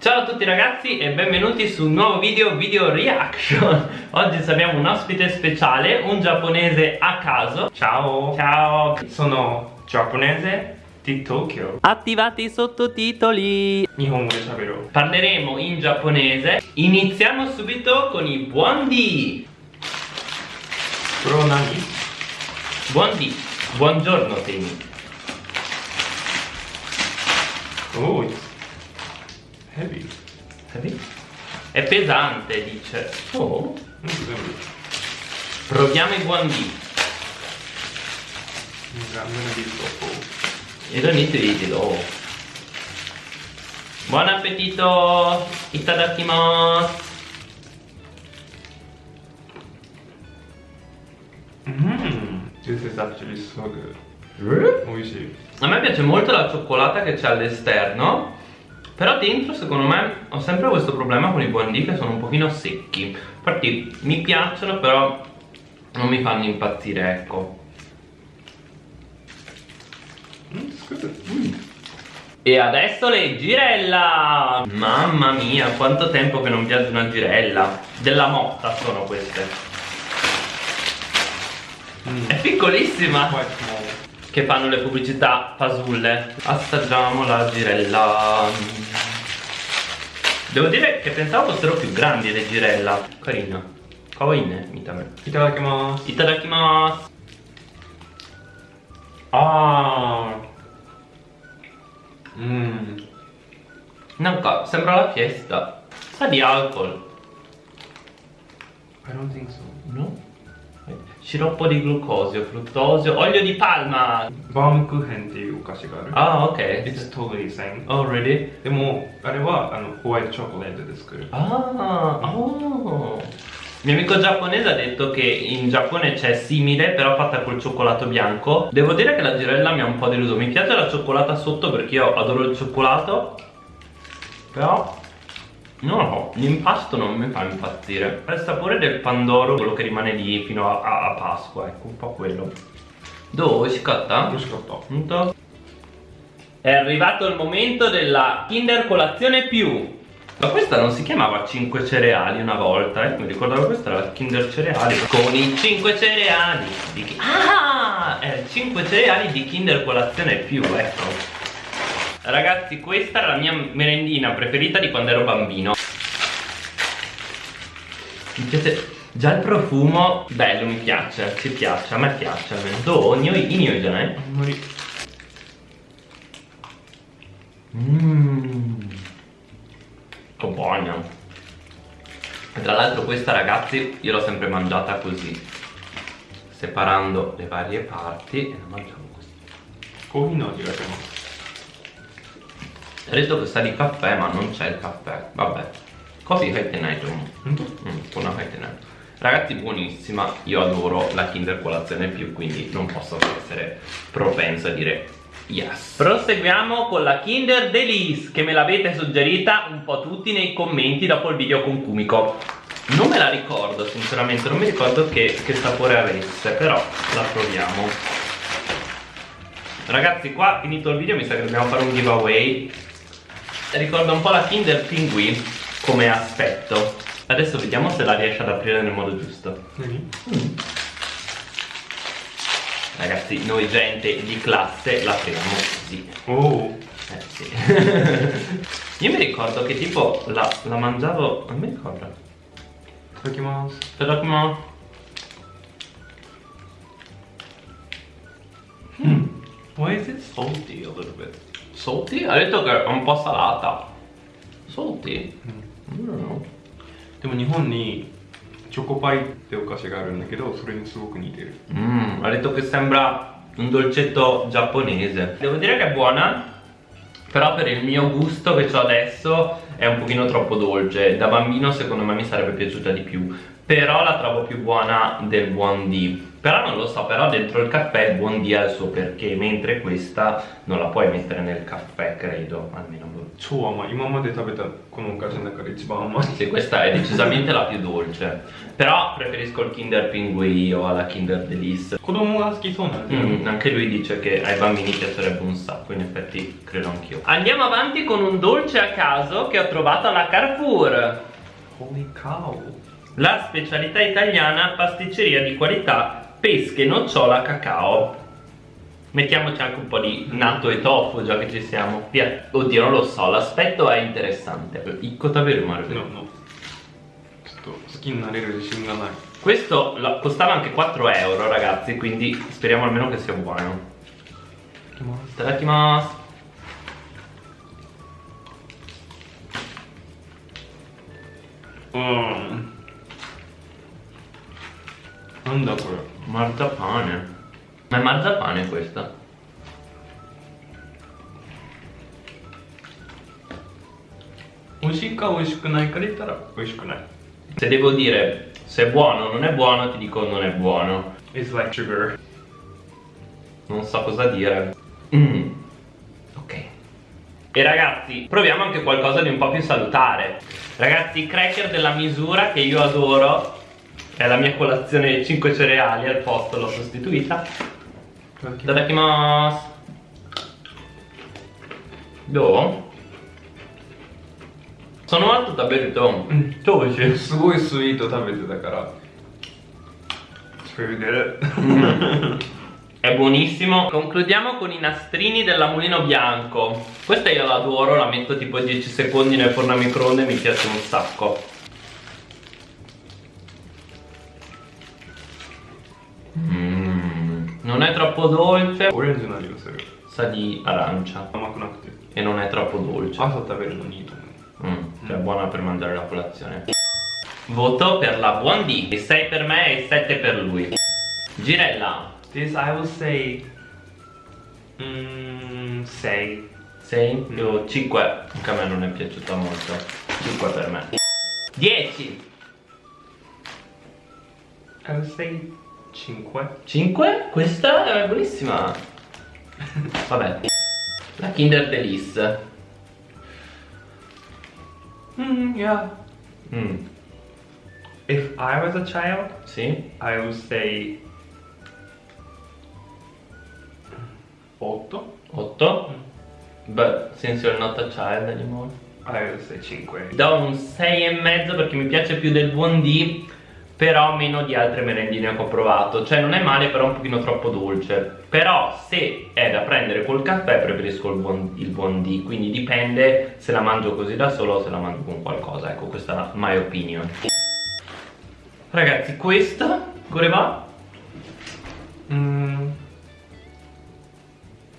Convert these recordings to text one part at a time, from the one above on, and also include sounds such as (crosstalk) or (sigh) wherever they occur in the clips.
Ciao a tutti ragazzi e benvenuti su un nuovo video, video reaction. (laughs) Oggi abbiamo un ospite speciale, un giapponese a caso. Ciao. Ciao. Sono giapponese di Tokyo. Attivate i sottotitoli Parleremo in giapponese. Iniziamo subito con i buon di Buon di Buongiorno Temi. Oh, it's heavy. heavy. È pesante, dice. Oh. Proviamo i guandì. E non niente oh. Buon appetito! Itadakimasu! Mmm, this is actually so good. Eh? Ui, sì. A me piace molto la cioccolata che c'è all'esterno Però dentro secondo me ho sempre questo problema con i buondì che sono un pochino secchi. Infatti mi piacciono però non mi fanno impazzire ecco. E adesso le girella! Mamma mia quanto tempo che non viaggio una girella. Della motta sono queste. Mm. È piccolissima Che fanno le pubblicità fasulle Assaggiamo la girella Devo dire che pensavo fossero più grandi le girella Carina Kawaii mitame いただきます Itadakimasu Ah. あーうん Nanka sembra la fiesta Sa di alcol I don't think so No? Sciroppo di glucosio, fruttosio, olio di palma バームクーヘンっていうお菓子がある Ah ok It's totally same Oh really? でもあれはあのホワイトチョコレートで作る Ah, oh. Mio amico giapponese ha detto che in Giappone c'è simile, però fatta col cioccolato bianco. Devo dire che la girella mi ha un po' deluso. Mi piace la cioccolata sotto perché io adoro il cioccolato. Però, non lo so, l'impasto non mi fa impazzire. È il sapore del pandoro, quello che rimane lì fino a, a, a Pasqua, ecco, un po' quello. Dove si scatta? Lo Punto. È arrivato il momento della Kinder Colazione Più. Ma questa non si chiamava 5 cereali una volta, eh? Mi ricordavo questa era la Kinder Cereali. Con i 5 cereali di... Ah! È 5 cereali di Kinder Colazione Più, ecco. Ragazzi questa era la mia merendina preferita di quando ero bambino. Mi piace Già il profumo. Bello mi piace Ci piace, a me piace almeno. Do, ogni io eh. già ne Mmm. Che buona Tra l'altro questa ragazzi io l'ho sempre mangiata così Separando le varie parti E la mangiamo così. Come no, direi Adesso che sta di caffè ma non c'è il caffè. Vabbè. Così fai tenai mm, mm, mm Una fai tenai Ragazzi buonissima. Io adoro la Kinder colazione più Quindi non posso essere propenso a dire Yes. Proseguiamo con la Kinder Delice che me l'avete suggerita un po' tutti nei commenti dopo il video con Kumiko. Non me la ricordo sinceramente, non mi ricordo che, che sapore avesse, però la proviamo. Ragazzi qua finito il video. Mi sa che dobbiamo fare un giveaway ricorda un po' la Kinder Pinguì come aspetto adesso vediamo se la riesce ad aprire nel modo giusto mm. Mm. ragazzi noi gente di classe l'apriamo così oh. eh, sì. (laughs) io mi ricordo che tipo la, la mangiavo non mi ricordo Tadakimasu Tadakimasu mm. Why is it salty a little bit? Salty? Ha detto che è un po' salata. Salty? I don't know. でも日本にチョコパイってお菓子があるんだけどそれにすごく似てる Mm, ha detto che sembra un dolcetto giapponese. Devo dire che è buona, però per il mio gusto che ho adesso è un pochino troppo dolce. Da bambino secondo me mi sarebbe piaciuta di più, però la trovo più buona del buon D. Però non lo so, però dentro il caffè il buon D ha il suo perché mentre questa non la puoi mettere nel caffè, credo almeno Suo, ma mamma ha tapeta con un caso una carisma Sì, questa è decisamente la più dolce. Però preferisco il Kinder Pinguì o alla Kinder Delice. Kodomo schifone mm, diciamo. Anche lui dice che ai bambini piacerebbe un sacco, in effetti credo anch'io. Andiamo avanti con un dolce a caso che ho trovato alla Carrefour. Holy cow la specialità italiana, pasticceria di qualità, pesche, nocciola, cacao. Mettiamoci anche un po' di natto e tofu già che ci siamo. Via. Oddio, non lo so, l'aspetto è interessante. Icco davvero male. No, no. Questo costava anche 4 euro ragazzi, quindi speriamo almeno che sia buono. Itadakimasu. Mmm. Non da quello. Marzapane. Ma è marzapane questa? Ushika ushikunai karitara ushikunai. Se devo dire se è buono o non è buono, ti dico non è buono. It's like sugar. Non so cosa dire. Mm. Ok. E ragazzi, proviamo anche qualcosa di un po' più salutare. Ragazzi, cracker della misura che io adoro È la mia colazione di 5 cereali al posto, l'ho sostituita. Itadakimasu. Do? Sono molto taberito. Mm. Dolce. すごいスイート食べてたからそれで È buonissimo. Concludiamo con i nastrini della Mulino Bianco. Questa io l'adoro, la metto tipo 10 secondi nel forno a microonde e mi piace un sacco. Non è troppo dolce. Sa di arancia. E non è troppo dolce. Ah, sotto aver unito. Mm, cioè mm. buona per mangiare la colazione. Voto per la buon D. 6 per me e 7 per lui. Girella. This I would say... 6. Mm, 6? Mm. Io 5. Anche a me non è piaciuta molto. 5 per me. 10. I would say 5 5 questa è buonissima. (laughs) Vabbè. La Kinder Delice. Mm, yeah. Mm, If I was a child sì. I would say 8 8 but since you're not a child anymore. I would say 5 do un 6 e mezzo perché mi piace più del buon D però meno di altre merendine che ho provato. Cioè non è male però un pochino troppo dolce. Però se è da prendere col caffè preferisco il buon, il buon D. Quindi dipende se la mangio così da solo o se la mangio con qualcosa. Ecco questa è la my opinion. Ragazzi questa come va? mm,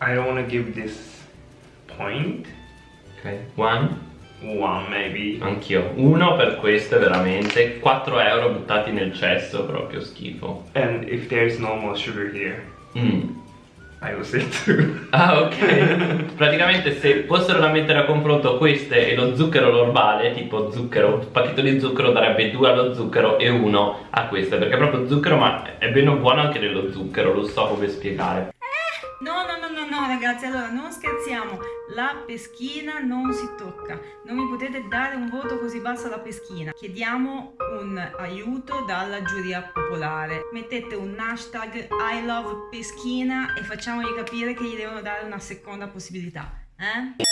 I don't want to give this point. Ok one 1 maybe. Anch'io. Uno per questo è veramente 4 euro buttati nel cesso proprio schifo. And if there's no more sugar here mm. I will say (laughs) 2 Ah ok. (laughs) Praticamente se fossero da mettere a confronto queste e lo zucchero normale Tipo zucchero, un pacchetto di zucchero darebbe 2 allo zucchero e 1 a queste Perché è proprio zucchero ma è ben buono anche dello zucchero Lo so come spiegare No, no, no, no, no, ragazzi, allora non scherziamo, la peschina non si tocca, non mi potete dare un voto così basso alla peschina. Chiediamo un aiuto dalla giuria popolare. Mettete un hashtag I love peschina e facciamogli capire che gli devono dare una seconda possibilità. Eh?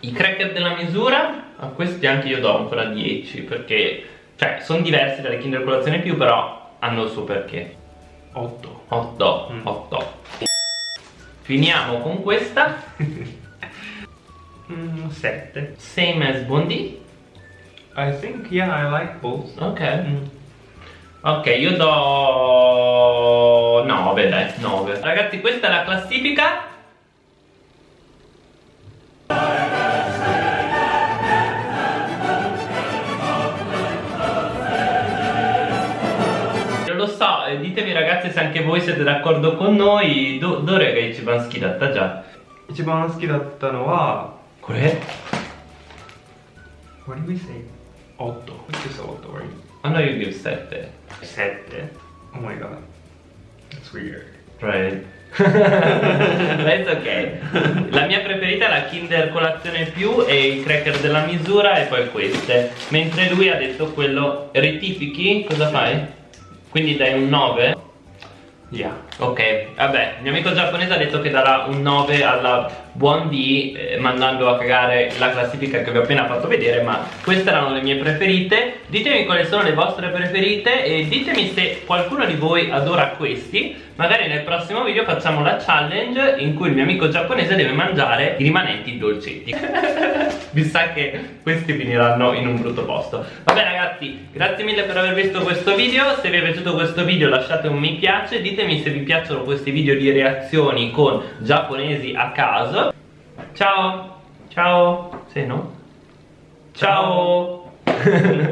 I cracker della misura A questi anche io do ancora 10 Perché Cioè sono diversi dalle Kinder Colazione più Però hanno il suo perché 8 8 Mm. 8 Finiamo con questa (laughs) mm, 7 Same as Bondi I think yeah I like both Ok mm. Ok, io do 9, dai, 9. Ragazzi, questa è la classifica. ditemi ragazzi se anche voi siete d'accordo con noi. Do, どれが一番好きだったじゃ一番好きだったのはこれ What did we say? 8 Which is 8 right? A noi io give 7. 7 Oh my god It's weird. Right. (laughs) That's ok. La mia preferita è la Kinder colazione più e il cracker della misura e poi queste. Mentre lui ha detto quello rettifichi, cosa fai? Quindi dai un 9? Yeah. Ok, vabbè, il mio amico giapponese ha detto che darà un 9 alla buon D eh, mandando a cagare la classifica che vi ho appena fatto vedere ma queste erano le mie preferite. Ditemi quali sono le vostre preferite e ditemi se qualcuno di voi adora questi. Magari nel prossimo video facciamo la challenge in cui il mio amico giapponese deve mangiare i rimanenti dolcetti. (laughs) Vi sa che questi finiranno in un brutto posto. Vabbè ragazzi grazie mille per aver visto questo video. Se vi è piaciuto questo video lasciate un mi piace. Ditemi se vi piacciono questi video di reazioni con giapponesi a caso ciao ciao sì no? Ciao (laughs)